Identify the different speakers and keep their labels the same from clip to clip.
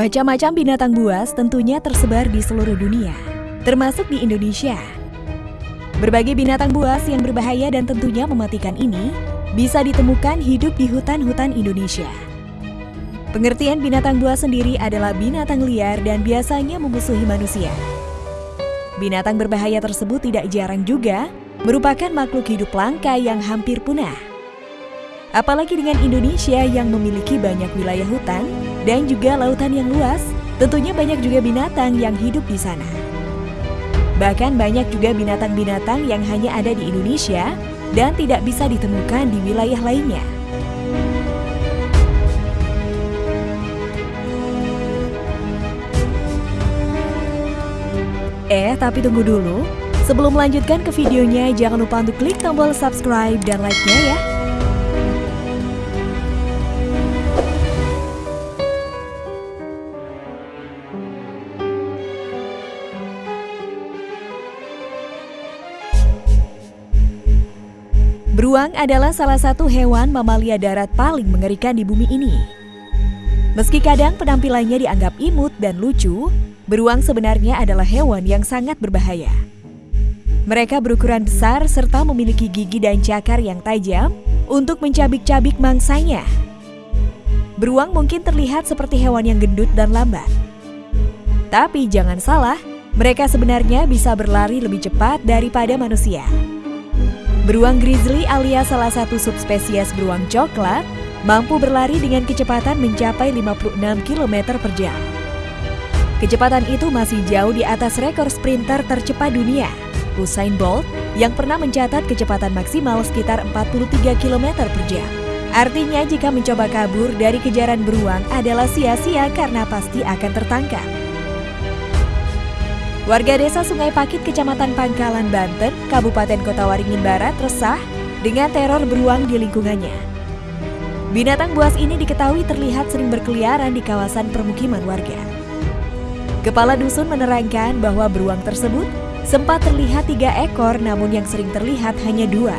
Speaker 1: Macam-macam binatang buas tentunya tersebar di seluruh dunia, termasuk di Indonesia. Berbagai binatang buas yang berbahaya dan tentunya mematikan ini bisa ditemukan hidup di hutan-hutan Indonesia. Pengertian binatang buas sendiri adalah binatang liar dan biasanya memusuhi manusia. Binatang berbahaya tersebut tidak jarang juga merupakan makhluk hidup langka yang hampir punah. Apalagi dengan Indonesia yang memiliki banyak wilayah hutan dan juga lautan yang luas, tentunya banyak juga binatang yang hidup di sana. Bahkan banyak juga binatang-binatang yang hanya ada di Indonesia dan tidak bisa ditemukan di wilayah lainnya. Eh, tapi tunggu dulu. Sebelum melanjutkan ke videonya, jangan lupa untuk klik tombol subscribe dan like-nya ya. Beruang adalah salah satu hewan mamalia darat paling mengerikan di bumi ini. Meski kadang penampilannya dianggap imut dan lucu, beruang sebenarnya adalah hewan yang sangat berbahaya. Mereka berukuran besar serta memiliki gigi dan cakar yang tajam untuk mencabik-cabik mangsanya. Beruang mungkin terlihat seperti hewan yang gendut dan lambat. Tapi jangan salah, mereka sebenarnya bisa berlari lebih cepat daripada manusia. Beruang grizzly alias salah satu subspesies beruang coklat mampu berlari dengan kecepatan mencapai 56 km per jam. Kecepatan itu masih jauh di atas rekor sprinter tercepat dunia, Usain Bolt, yang pernah mencatat kecepatan maksimal sekitar 43 km per jam. Artinya jika mencoba kabur dari kejaran beruang adalah sia-sia karena pasti akan tertangkap. Warga desa Sungai Pakit, Kecamatan Pangkalan, Banten, Kabupaten Kota Waringin Barat resah dengan teror beruang di lingkungannya. Binatang buas ini diketahui terlihat sering berkeliaran di kawasan permukiman warga. Kepala dusun menerangkan bahwa beruang tersebut sempat terlihat tiga ekor namun yang sering terlihat hanya dua.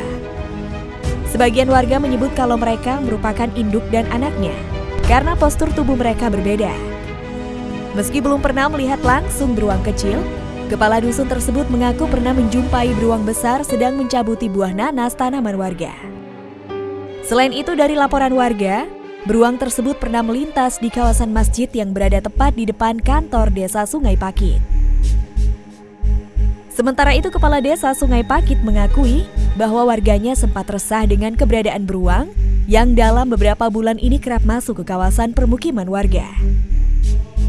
Speaker 1: Sebagian warga menyebut kalau mereka merupakan induk dan anaknya karena postur tubuh mereka berbeda. Meski belum pernah melihat langsung beruang kecil, Kepala dusun tersebut mengaku pernah menjumpai beruang besar sedang mencabuti buah nanas tanaman warga. Selain itu dari laporan warga, beruang tersebut pernah melintas di kawasan masjid yang berada tepat di depan kantor desa Sungai Pakit. Sementara itu Kepala Desa Sungai Pakit mengakui bahwa warganya sempat resah dengan keberadaan beruang yang dalam beberapa bulan ini kerap masuk ke kawasan permukiman warga.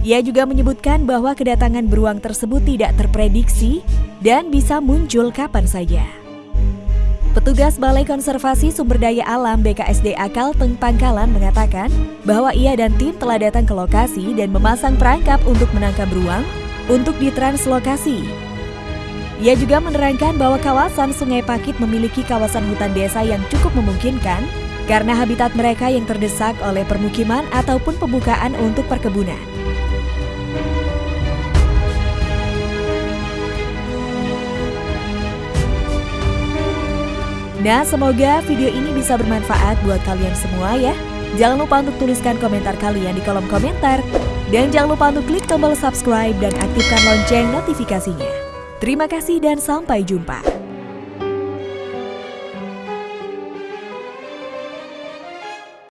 Speaker 1: Ia juga menyebutkan bahwa kedatangan beruang tersebut tidak terprediksi dan bisa muncul kapan saja. Petugas Balai Konservasi Sumber Daya Alam BKSDA Kalteng Pangkalan mengatakan bahwa ia dan tim telah datang ke lokasi dan memasang perangkap untuk menangkap beruang untuk ditranslokasi. Ia juga menerangkan bahwa kawasan Sungai Pakit memiliki kawasan hutan desa yang cukup memungkinkan karena habitat mereka yang terdesak oleh permukiman ataupun pembukaan untuk perkebunan. Nah, semoga video ini bisa bermanfaat buat kalian semua ya. Jangan lupa untuk tuliskan komentar kalian di kolom komentar. Dan jangan lupa untuk klik tombol subscribe dan aktifkan lonceng notifikasinya. Terima kasih dan sampai jumpa.